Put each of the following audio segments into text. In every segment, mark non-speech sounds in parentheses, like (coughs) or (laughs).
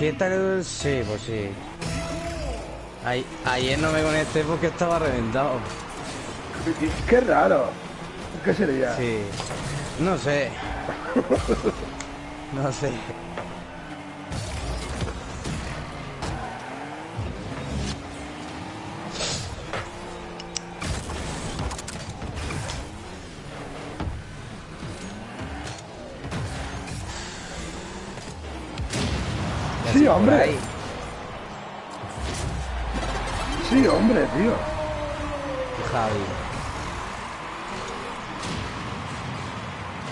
fiesta que... Sí, pues sí. ayer no me conecté porque estaba reventado. Qué raro. ¿Qué sería? Sí. No sé. (laughs) no sé. Sí, hombre. Sí, hombre, tío. Javi.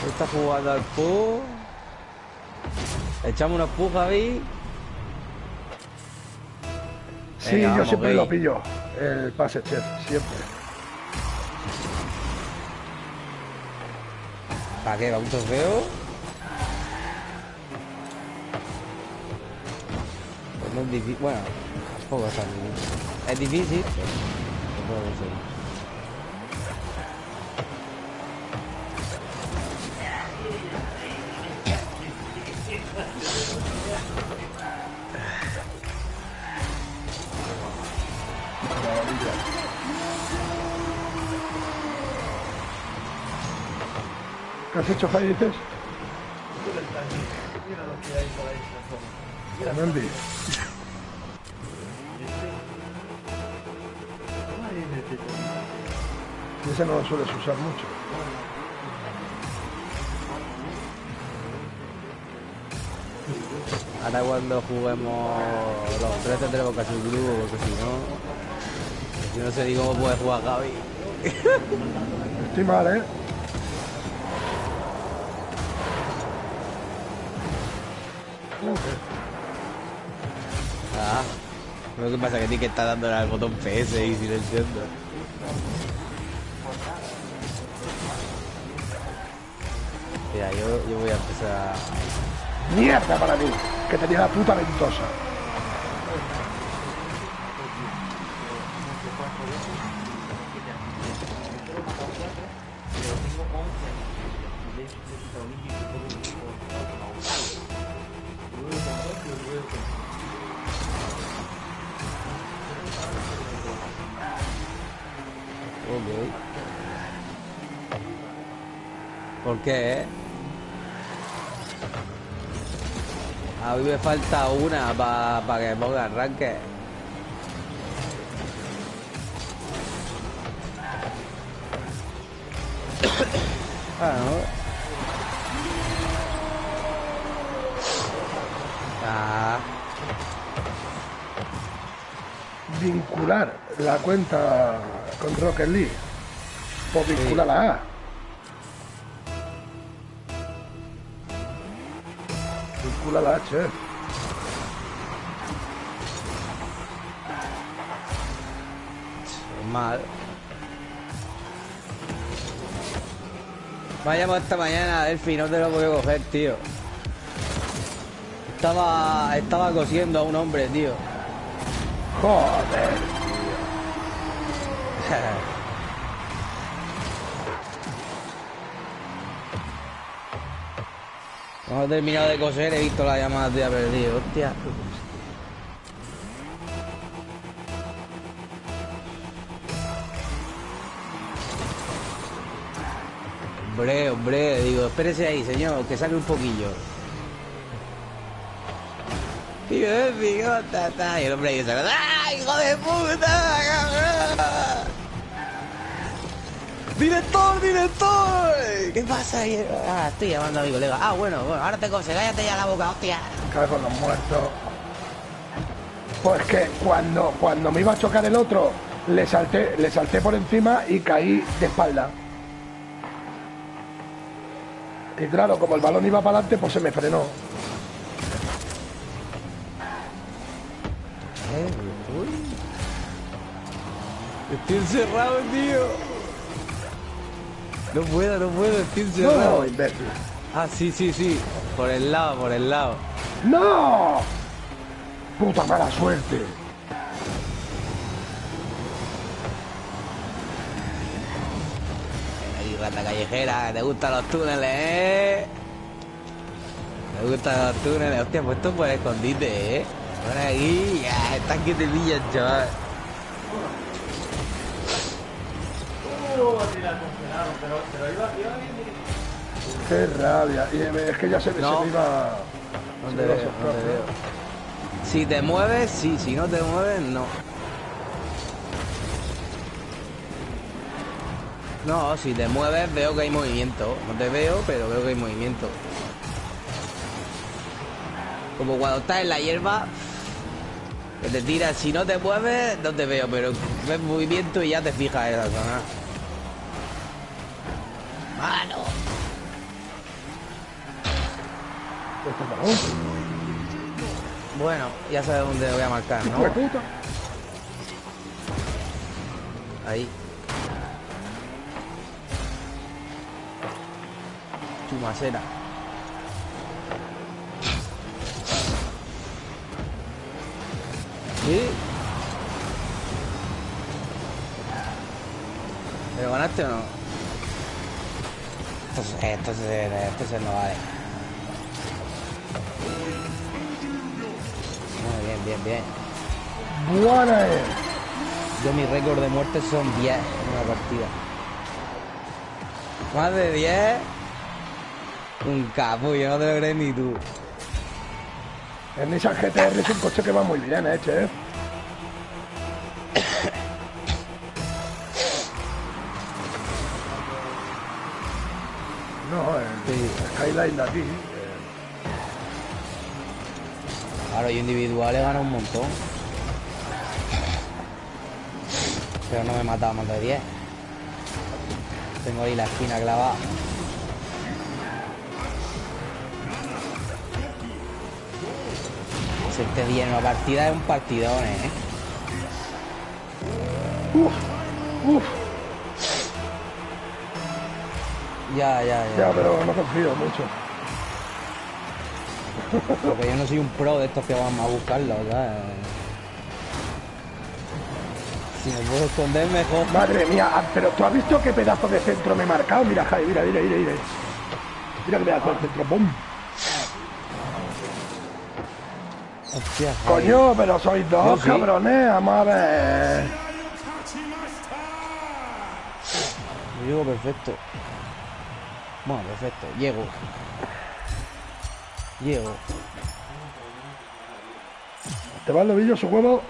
Está jugando al pu. Echamos unos pu, Javi. Sí, yo siempre lo pillo. El pase chef, siempre. ¿Para qué? ¿Va un trofeo? No es difícil. Bueno, tampoco es tan difícil. Es difícil, pero puedo. ¿Qué has hecho, Jai, dices? Mira lo que hay por ahí la Mendy. Ese no lo sueles usar mucho. Ahora cuando juguemos los tres tendremos casi un grupo, porque si no... Si no sé ni cómo puede jugar Javi. Estoy mal, ¿eh? Lo que pasa es que ti que está dándole al botón PS y silenciando. Mira, yo, yo voy a empezar ¡Mierda para mí! Que tenía la puta ventosa. ¿Por qué? A mí me falta una para pa que ponga arranque. (coughs) ah, no. Ah. Vincular la cuenta con Rocket League. Pues vincularla a. Vincula la H. Mal. Llamado esta mañana, Elfi, no te lo puedo coger, tío. Estaba, estaba cosiendo a un hombre, tío. Joder. (laughs) Cuando he terminado de coser he visto la llamada de perdido. Hostia. Hombre, hombre, digo, espérese ahí, señor, que sale un poquillo. Tío, Efi, ¿cómo está? Y el hombre ahí sale, ¡ah, hijo de puta! ¡Director, director! ¿Qué pasa ahí? Ah, estoy llamando a mi colega. Ah, bueno, bueno, ahora te cose, cállate ya la boca, hostia. Cae con los muertos. Pues que cuando, cuando me iba a chocar el otro, le salté, le salté por encima y caí de espalda. Y claro, como el balón iba para adelante, pues se me frenó. Estoy encerrado, tío. No puedo, no puedo, estoy encerrado. No, imbécil. Ah, sí, sí, sí. Por el lado, por el lado. ¡No! ¡Puta mala suerte! Ahí, rata callejera, te gustan los túneles, ¿eh? Me gustan los túneles. Hostia, pues esto por escondite, ¿eh? Por aquí, ya, están que te pillan, chaval. Qué rabia. Y eh, es que ya se, No. me iba. No se te me iba veo, a no soplar, te veo. Si te mueves, sí. Si no te mueves, no. No, si te mueves veo que hay movimiento. No te veo, pero veo que hay movimiento. Como cuando estás en la hierba, que te tiras. Si no te mueves, no te veo, pero ves movimiento y ya te fijas en esa zona. ¡Mano! Balón. Bueno, ya sabes dónde voy a marcar, ¿no? Ahí. Chumacera. ¿Sí? ¿Pero ganaste o no? Esto, se- esto, se- esto se no vale. Muy bien, bien, bien. Buena es. Yo mi récord de muertes son 10 en una partida. Más de 10. Un capullo, no te lo crees ni tú. El Nissan GTR es un coche que va muy bien, eh, chef. Skyline de aquí. eh, Claro, yo un montón. Pero no me he matado más de 10. Tengo ahí la esquina clavada. 10 en una partida es un partidón, ¿eh? Uf, uf, Ya, ya, ya. ya, pero no confío mucho. Porque yo no soy un pro de estos que van a buscarlo, ¿sabes? Si me puedo esconder mejor. Madre mía, ah, pero tú has visto qué pedazo de centro me he marcado. Mira, Jai, mira, mira, mira, mira. Mira qué pedazo de centro. ¡Bum! Hostia, Javi. Coño, pero sois dos, sí. cabrones. Vamos a ver. Yo llego perfecto. Bueno, perfecto. Llego. Llego. Te va el su huevo.